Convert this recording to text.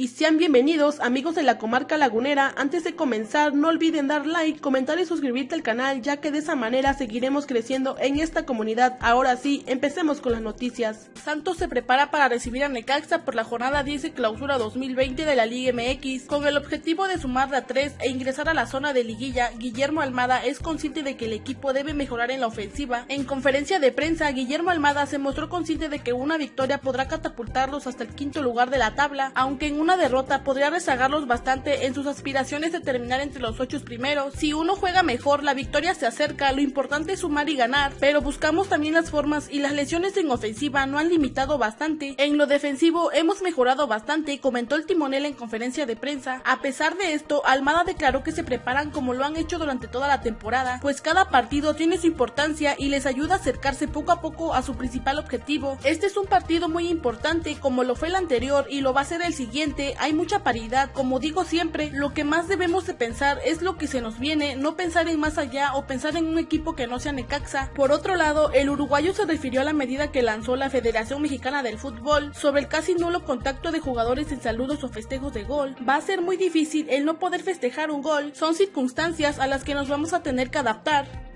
Y sean bienvenidos amigos de la comarca lagunera, antes de comenzar no olviden dar like, comentar y suscribirte al canal ya que de esa manera seguiremos creciendo en esta comunidad. Ahora sí, empecemos con las noticias. Santos se prepara para recibir a Necaxa por la jornada 10 de clausura 2020 de la Liga MX. Con el objetivo de sumar a 3 e ingresar a la zona de liguilla, Guillermo Almada es consciente de que el equipo debe mejorar en la ofensiva. En conferencia de prensa, Guillermo Almada se mostró consciente de que una victoria podrá catapultarlos hasta el quinto lugar de la tabla, aunque en un una derrota podría rezagarlos bastante en sus aspiraciones de terminar entre los ocho primeros. Si uno juega mejor, la victoria se acerca, lo importante es sumar y ganar, pero buscamos también las formas y las lesiones en ofensiva no han limitado bastante. En lo defensivo hemos mejorado bastante, comentó el timonel en conferencia de prensa. A pesar de esto, Almada declaró que se preparan como lo han hecho durante toda la temporada, pues cada partido tiene su importancia y les ayuda a acercarse poco a poco a su principal objetivo. Este es un partido muy importante como lo fue el anterior y lo va a ser el siguiente hay mucha paridad. Como digo siempre, lo que más debemos de pensar es lo que se nos viene, no pensar en más allá o pensar en un equipo que no sea Necaxa. Por otro lado, el uruguayo se refirió a la medida que lanzó la Federación Mexicana del Fútbol sobre el casi nulo contacto de jugadores en saludos o festejos de gol. Va a ser muy difícil el no poder festejar un gol, son circunstancias a las que nos vamos a tener que adaptar.